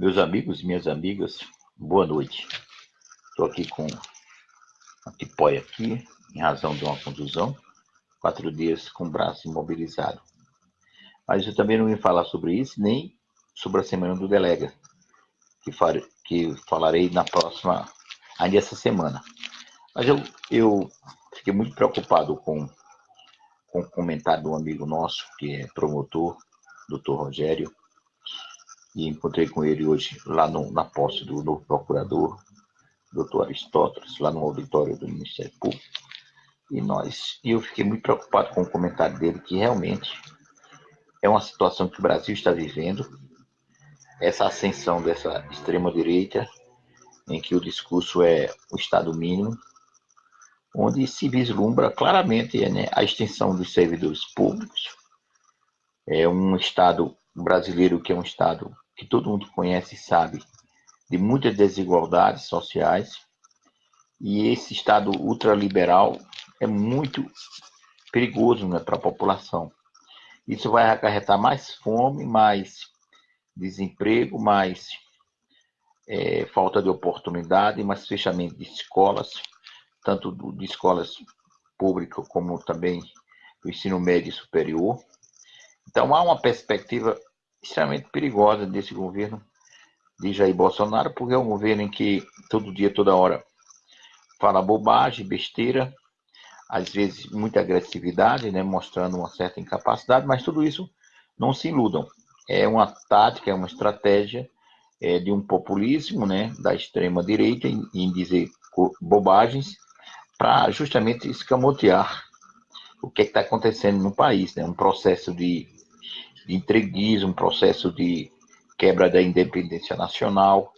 Meus amigos e minhas amigas, boa noite. Estou aqui com a tipóia aqui, em razão de uma contusão, quatro dias com o braço imobilizado. Mas eu também não vim falar sobre isso, nem sobre a semana do delega, que, fare, que falarei na próxima, ainda essa semana. Mas eu, eu fiquei muito preocupado com, com o comentário de um amigo nosso, que é promotor, doutor Rogério, e encontrei com ele hoje lá no, na posse do novo procurador, doutor Aristóteles, lá no auditório do Ministério Público. E nós, e eu fiquei muito preocupado com o comentário dele, que realmente é uma situação que o Brasil está vivendo, essa ascensão dessa extrema-direita, em que o discurso é o Estado mínimo, onde se vislumbra claramente né, a extensão dos servidores públicos, é um Estado brasileiro que é um Estado que todo mundo conhece e sabe de muitas desigualdades sociais, e esse Estado ultraliberal é muito perigoso né, para a população. Isso vai acarretar mais fome, mais desemprego, mais é, falta de oportunidade, mais fechamento de escolas, tanto de escolas públicas como também do ensino médio e superior. Então há uma perspectiva extremamente perigosa desse governo de Jair Bolsonaro, porque é um governo em que todo dia, toda hora, fala bobagem, besteira, às vezes muita agressividade, né, mostrando uma certa incapacidade, mas tudo isso não se iludam. É uma tática, é uma estratégia é, de um populismo né, da extrema direita em, em dizer bobagens para justamente escamotear o que é está acontecendo no país, né? um processo de de entreguismo, um processo de quebra da independência nacional,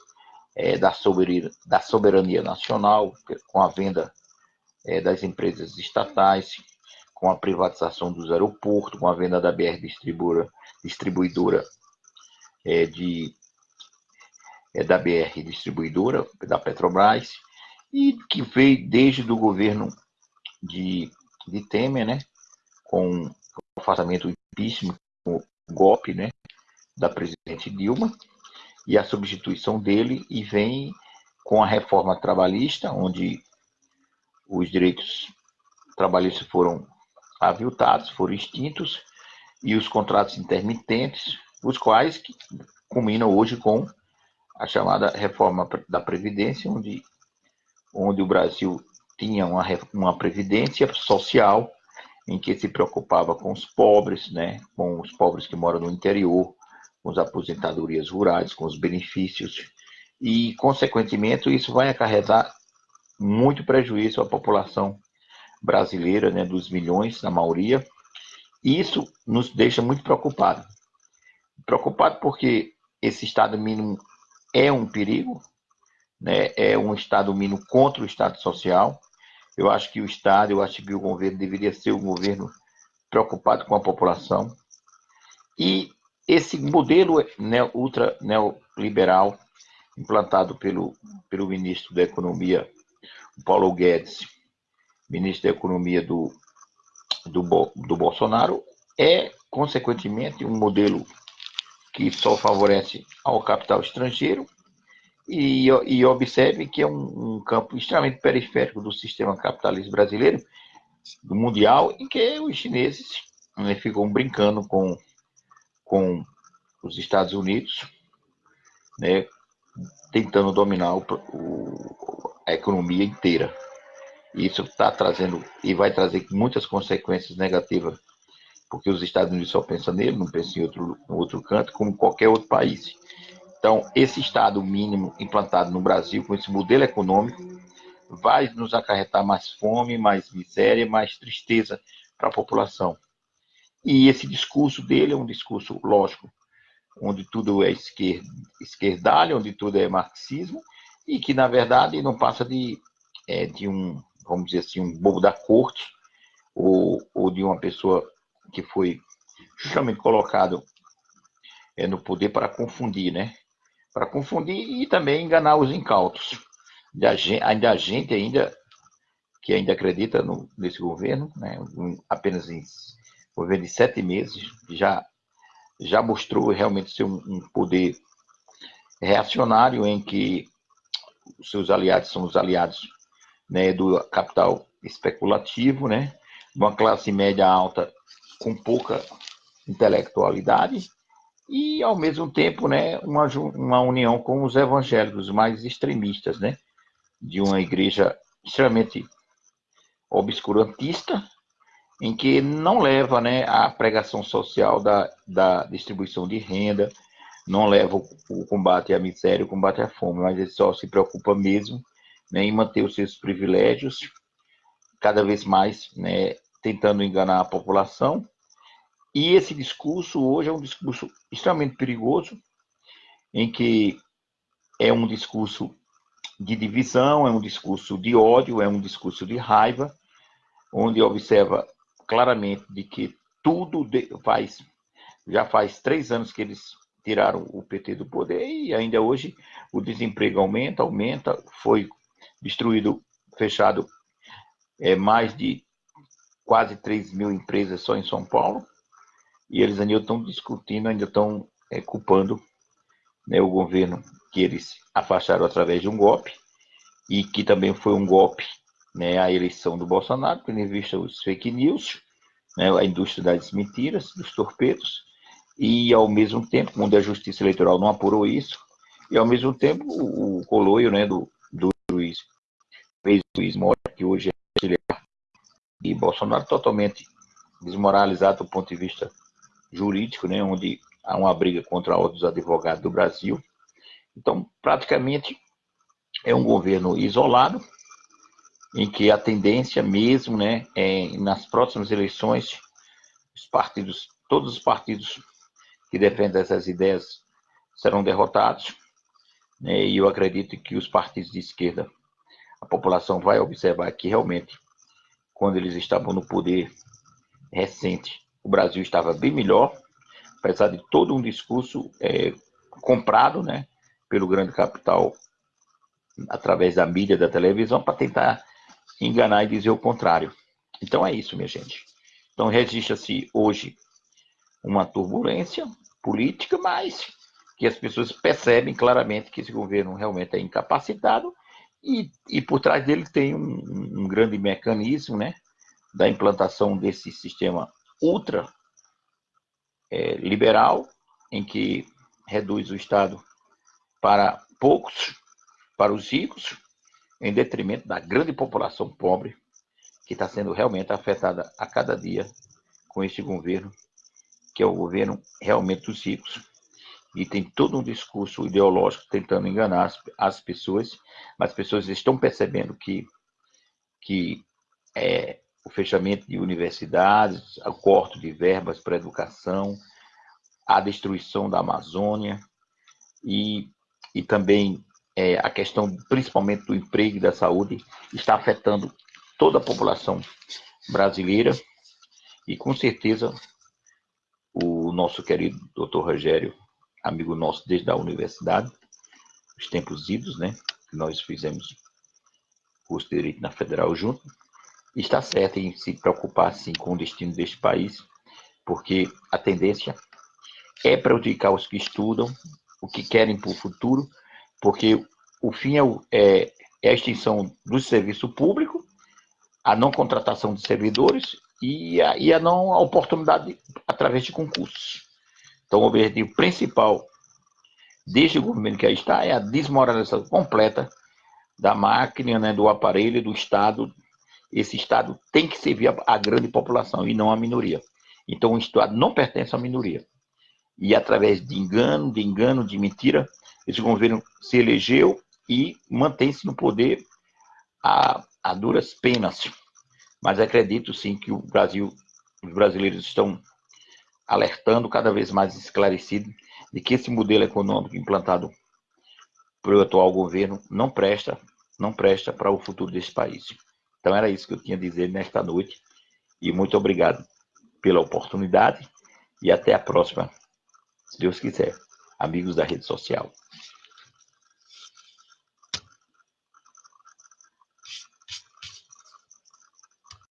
é, da, soberania, da, soberania, nacional, com a venda é, das empresas estatais, com a privatização dos aeroportos, com a venda da BR distribuidora, distribuidora é, de, é, da BR distribuidora, da Petrobras, e que veio desde o governo de, de Temer, né, com o afastamento do impeachment, golpe né, da presidente Dilma e a substituição dele e vem com a reforma trabalhista, onde os direitos trabalhistas foram aviltados, foram extintos, e os contratos intermitentes, os quais culminam hoje com a chamada reforma da Previdência, onde, onde o Brasil tinha uma, uma previdência social em que se preocupava com os pobres, né, com os pobres que moram no interior, com as aposentadorias rurais, com os benefícios, e, consequentemente, isso vai acarretar muito prejuízo à população brasileira, né, dos milhões, na maioria, e isso nos deixa muito preocupados. Preocupado porque esse Estado mínimo é um perigo, né, é um Estado mínimo contra o Estado social, eu acho que o Estado, eu acho que o governo deveria ser um governo preocupado com a população. E esse modelo ultra neoliberal implantado pelo, pelo ministro da Economia, Paulo Guedes, ministro da Economia do, do, do Bolsonaro, é, consequentemente, um modelo que só favorece ao capital estrangeiro e, e observe que é um, um, campo extremamente periférico do sistema capitalista brasileiro, do mundial, em que os chineses né, ficam brincando com, com os Estados Unidos, né, tentando dominar o, o, a economia inteira. Isso está trazendo e vai trazer muitas consequências negativas, porque os Estados Unidos só pensam nele, não pensam em outro, outro canto, como qualquer outro país. Então, esse Estado mínimo implantado no Brasil, com esse modelo econômico, vai nos acarretar mais fome, mais miséria, mais tristeza para a população. E esse discurso dele é um discurso, lógico, onde tudo é esquerda, esquerdalho, onde tudo é marxismo, e que, na verdade, não passa de, é, de um, vamos dizer assim, um bobo da corte, ou, ou de uma pessoa que foi justamente colocado é, no poder para confundir, né? Para confundir e também enganar os incautos. Ainda a gente ainda que ainda acredita no, nesse governo, né, apenas em governo de sete meses, já já mostrou realmente ser um, um poder reacionário em que os seus aliados são os aliados né, do capital especulativo, né, uma classe média alta com pouca intelectualidade e, ao mesmo tempo, né, uma, uma união com os evangélicos mais extremistas, né, de uma igreja extremamente obscurantista, em que não leva né, a pregação social da, da distribuição de renda, não leva o, o combate à miséria, o combate à fome, mas ele só se preocupa mesmo né, em manter os seus privilégios, cada vez mais né, tentando enganar a população. E esse discurso hoje é um discurso extremamente perigoso, em que é um discurso de divisão, é um discurso de ódio, é um discurso de raiva, onde observa claramente de que tudo faz já faz três anos que eles tiraram o PT do poder e ainda hoje o desemprego aumenta, aumenta, foi destruído, fechado é, mais de quase 3 mil empresas só em São Paulo, e eles ainda estão discutindo, ainda estão é, culpando né, o governo que eles afastaram através de um golpe, e que também foi um golpe né, a eleição do Bolsonaro, tendo em vista os fake news, né, a indústria das mentiras, dos torpedos, e ao mesmo tempo, quando a justiça eleitoral não apurou isso, e ao mesmo tempo o, o coloio né, do, do juiz, ex-juiz Mora, que hoje é auxiliar, e Bolsonaro totalmente desmoralizado do ponto de vista jurídico, né, onde há uma briga contra outros advogados do Brasil. Então, praticamente, é um governo isolado, em que a tendência mesmo, né, é, nas próximas eleições, os partidos, todos os partidos que defendem essas ideias serão derrotados, né, e eu acredito que os partidos de esquerda, a população vai observar que realmente, quando eles estavam no poder recente, o Brasil estava bem melhor, apesar de todo um discurso é, comprado, né, pelo grande capital através da mídia, da televisão, para tentar enganar e dizer o contrário. Então é isso, minha gente. Então registra-se hoje uma turbulência política, mas que as pessoas percebem claramente que esse governo realmente é incapacitado e, e por trás dele tem um, um grande mecanismo, né, da implantação desse sistema ultra é, liberal, em que reduz o Estado para poucos, para os ricos, em detrimento da grande população pobre, que está sendo realmente afetada a cada dia com esse governo, que é o governo realmente dos ricos. E tem todo um discurso ideológico tentando enganar as, as pessoas, mas as pessoas estão percebendo que, que é, o fechamento de universidades, o corte de verbas para educação, a destruição da Amazônia e, e também é, a questão, principalmente do emprego e da saúde, está afetando toda a população brasileira e, com certeza, o nosso querido doutor Rogério, amigo nosso desde a universidade, os tempos idos, né, nós fizemos curso de Direito na Federal junto, está certo em se preocupar, sim, com o destino deste país, porque a tendência é prejudicar os que estudam, o que querem para o futuro, porque o fim é, é, é a extinção do serviço público, a não contratação de servidores e a, e a não oportunidade através de concursos. Então, o objetivo principal deste governo que aí está é a desmoralização completa da máquina, né, do aparelho, do Estado. Esse Estado tem que servir a, a grande população e não a minoria. Então, o Estado não pertence à minoria. E através de engano, de engano, de mentira, esse governo se elegeu e mantém-se no poder a, a duras penas. Mas acredito sim que o Brasil, os brasileiros estão alertando cada vez mais esclarecido de que esse modelo econômico implantado pelo atual governo não presta, não presta para o futuro desse país. Então era isso que eu tinha a dizer nesta noite. E muito obrigado pela oportunidade. E até a próxima, se Deus quiser, amigos da rede social.